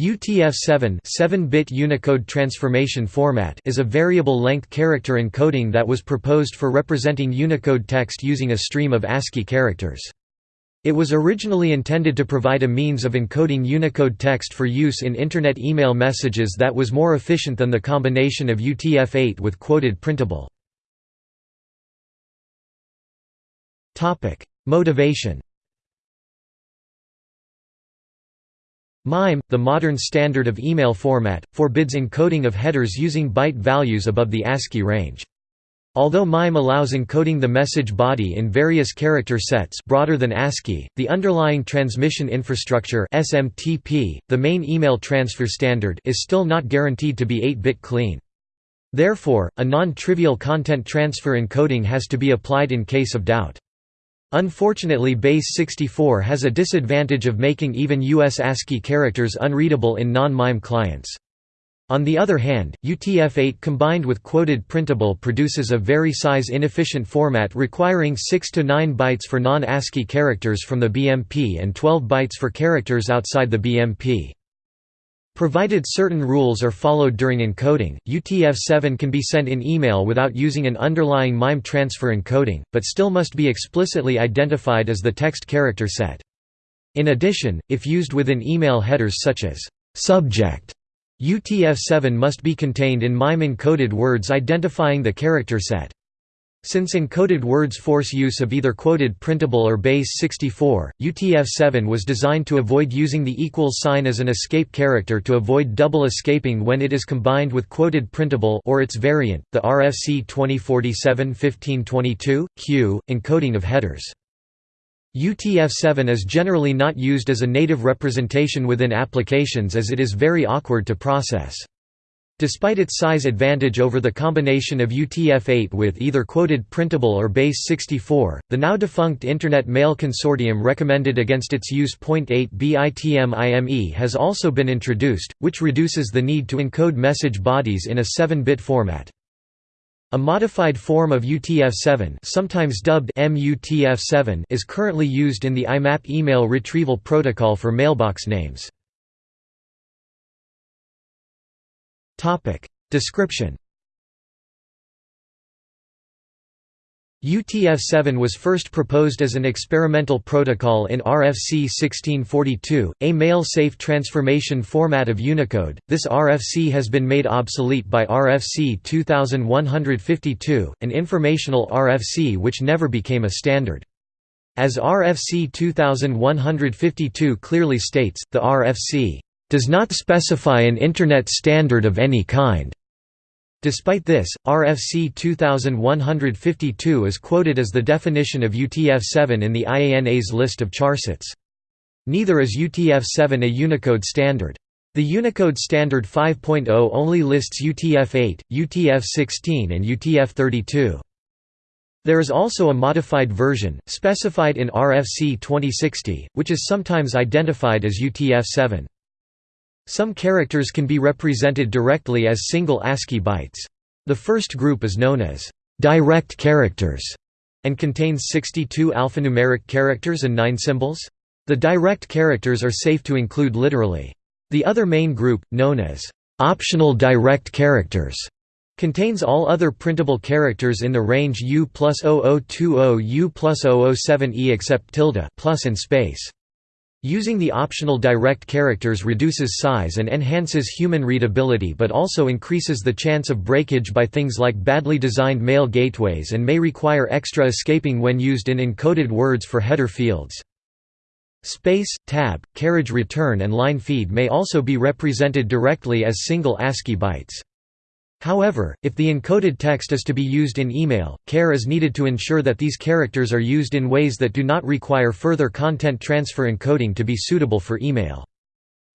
UTF-7 7-bit Unicode transformation format is a variable-length character encoding that was proposed for representing Unicode text using a stream of ASCII characters. It was originally intended to provide a means of encoding Unicode text for use in Internet email messages that was more efficient than the combination of UTF-8 with quoted printable. Motivation MIME, the modern standard of email format, forbids encoding of headers using byte values above the ASCII range. Although MIME allows encoding the message body in various character sets broader than ASCII, the underlying transmission infrastructure SMTP, the main email transfer standard is still not guaranteed to be 8-bit clean. Therefore, a non-trivial content transfer encoding has to be applied in case of doubt. Unfortunately base 64 has a disadvantage of making even US ASCII characters unreadable in non-MIME clients. On the other hand, UTF-8 combined with quoted printable produces a very size-inefficient format requiring 6 to 9 bytes for non-ASCII characters from the BMP and 12 bytes for characters outside the BMP. Provided certain rules are followed during encoding, UTF-7 can be sent in email without using an underlying MIME transfer encoding, but still must be explicitly identified as the text character set. In addition, if used within email headers such as subject, UTF-7 must be contained in MIME encoded words identifying the character set. Since encoded words force use of either quoted printable or base 64, UTF-7 was designed to avoid using the equals sign as an escape character to avoid double escaping when it is combined with quoted printable or its variant, the RFC 2047-1522, Q, encoding of headers. UTF-7 is generally not used as a native representation within applications as it is very awkward to process. Despite its size advantage over the combination of UTF-8 with either quoted printable or base 64, the now defunct Internet Mail Consortium recommended against its use. 8BITMIME has also been introduced, which reduces the need to encode message bodies in a 7-bit format. A modified form of UTF-7 sometimes dubbed MUTF-7 is currently used in the IMAP email retrieval protocol for mailbox names. Description UTF-7 was first proposed as an experimental protocol in RFC 1642, a mail-safe transformation format of Unicode. This RFC has been made obsolete by RFC 2152, an informational RFC which never became a standard. As RFC 2152 clearly states, the RFC does not specify an Internet standard of any kind. Despite this, RFC 2152 is quoted as the definition of UTF-7 in the IANA's list of charsets. Neither is UTF-7 a Unicode standard. The Unicode Standard 5.0 only lists UTF-8, UTF-16 and UTF-32. There is also a modified version, specified in RFC 2060, which is sometimes identified as UTF-7. Some characters can be represented directly as single ASCII bytes. The first group is known as direct characters and contains 62 alphanumeric characters and 9 symbols. The direct characters are safe to include literally. The other main group, known as optional direct characters, contains all other printable characters in the range U plus 0020 U plus 007E except tilde plus and space. Using the optional direct characters reduces size and enhances human readability but also increases the chance of breakage by things like badly designed mail gateways and may require extra escaping when used in encoded words for header fields. Space, tab, carriage return and line feed may also be represented directly as single ASCII bytes. However, if the encoded text is to be used in email, care is needed to ensure that these characters are used in ways that do not require further content transfer encoding to be suitable for email.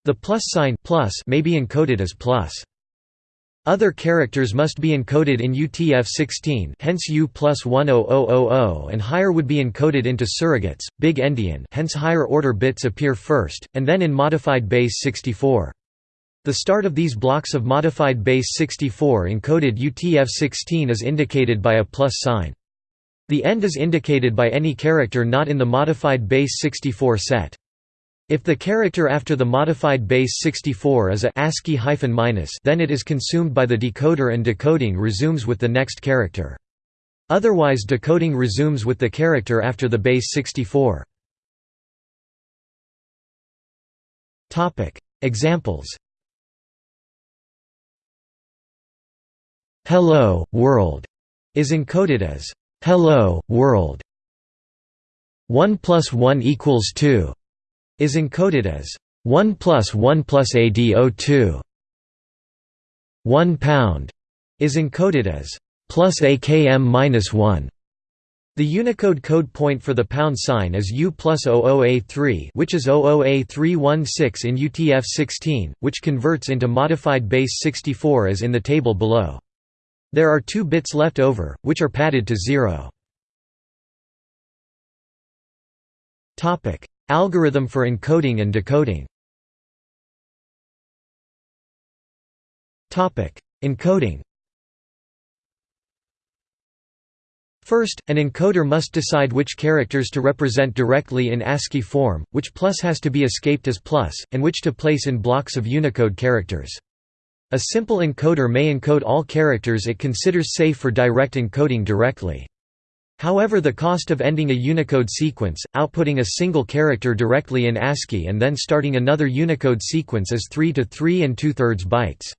The plus sign plus may be encoded as plus. Other characters must be encoded in UTF-16 hence U plus 10000 and higher would be encoded into surrogates, big endian hence higher order bits appear first, and then in modified base 64. The start of these blocks of modified base 64 encoded UTF-16 is indicated by a plus sign. The end is indicated by any character not in the modified base 64 set. If the character after the modified base 64 is a ASCII hyphen minus, then it is consumed by the decoder and decoding resumes with the next character. Otherwise decoding resumes with the character after the base 64. Topic: Examples. Hello world is encoded as hello world. 1 plus 1 equals 2 is encoded as 1 plus 1 plus ADO2. 1 pound is encoded as plus AKM minus 1. The Unicode code point for the pound sign is U plus 00A3 which is 00A316 in UTF-16, which converts into modified base 64 as in the table below. There are two bits left over, which are padded to zero. Algorithm for encoding and decoding Encoding First, an encoder must decide which characters to represent directly in ASCII form, which plus has to be escaped as plus, and which to place in blocks of Unicode characters. A simple encoder may encode all characters it considers safe for direct encoding directly. However the cost of ending a Unicode sequence, outputting a single character directly in ASCII and then starting another Unicode sequence is 3 to 3 and 2 thirds bytes.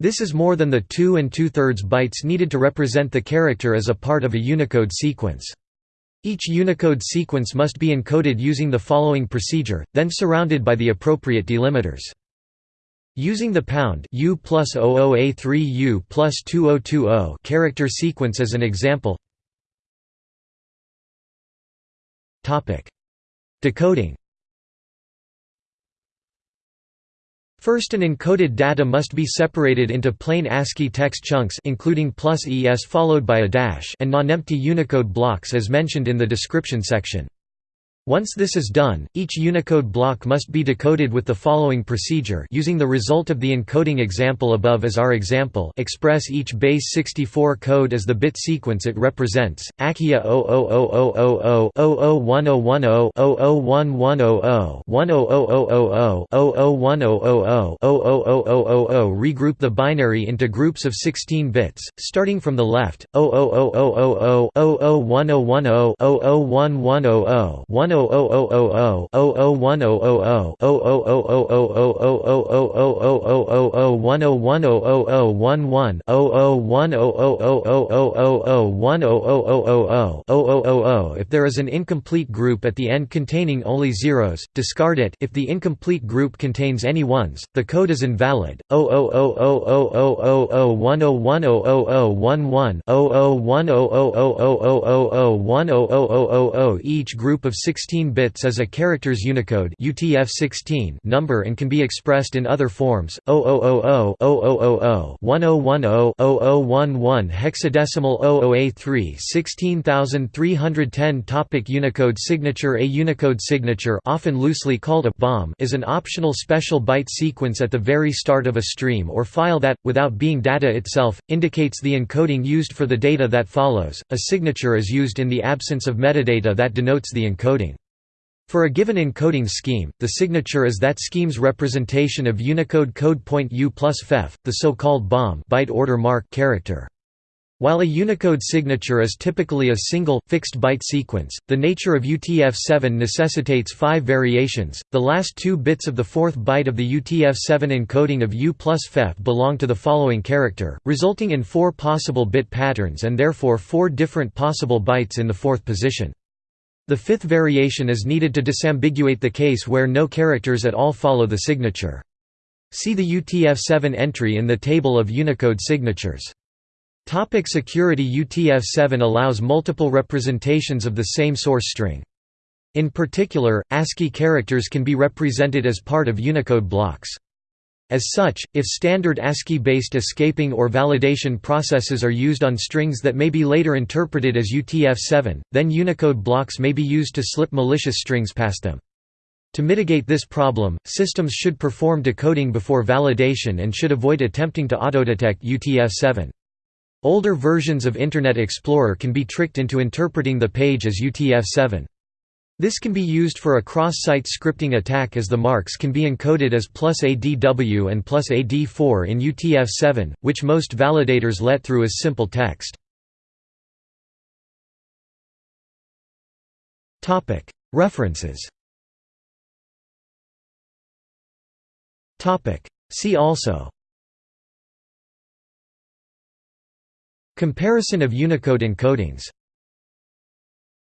This is more than the 2 and 2 thirds bytes needed to represent the character as a part of a Unicode sequence. Each Unicode sequence must be encoded using the following procedure, then surrounded by the appropriate delimiters. Using the pound U plus 00A3 U plus 2020 character sequence as an example. Topic: Decoding. First an encoded data must be separated into plain ASCII text chunks including plus ES followed by a dash and non-empty Unicode blocks as mentioned in the description section. Once this is done, each Unicode block must be decoded with the following procedure using the result of the encoding example above as our example express each base 64 code as the bit sequence it represents, ACIA 00000 0011010 00110 10000 00100 00000 regroup the binary into groups of 16 bits, starting from the left, 00000 0011010 00110 00000 if there is an incomplete group at the end containing only zeros, discard it if the incomplete group contains any ones, the code is invalid. 0000010101010101000100000 Each group of 16 16 bits as a characters Unicode UTF-16 number and can be expressed in other forms, 0000, 0000, 1010, 0011 hexadecimal 00A3 16310 Topic Unicode signature A Unicode signature often loosely called a BOM is an optional special byte sequence at the very start of a stream or file that, without being data itself, indicates the encoding used for the data that follows. A signature is used in the absence of metadata that denotes the encoding. For a given encoding scheme, the signature is that scheme's representation of Unicode code point U plus FEF, the so-called BOM byte order mark character. While a Unicode signature is typically a single, fixed byte sequence, the nature of UTF-7 necessitates five variations. The last two bits of the fourth byte of the UTF-7 encoding of U plus FEF belong to the following character, resulting in four possible bit patterns and therefore four different possible bytes in the fourth position. The fifth variation is needed to disambiguate the case where no characters at all follow the signature. See the UTF-7 entry in the table of Unicode signatures. Topic security UTF-7 allows multiple representations of the same source string. In particular, ASCII characters can be represented as part of Unicode blocks. As such, if standard ASCII-based escaping or validation processes are used on strings that may be later interpreted as UTF-7, then Unicode blocks may be used to slip malicious strings past them. To mitigate this problem, systems should perform decoding before validation and should avoid attempting to autodetect UTF-7. Older versions of Internet Explorer can be tricked into interpreting the page as UTF-7. This can be used for a cross-site scripting attack as the marks can be encoded as plus ADW and plus AD4 in UTF-7, which most validators let through as simple text. References. See also. Comparison of Unicode encodings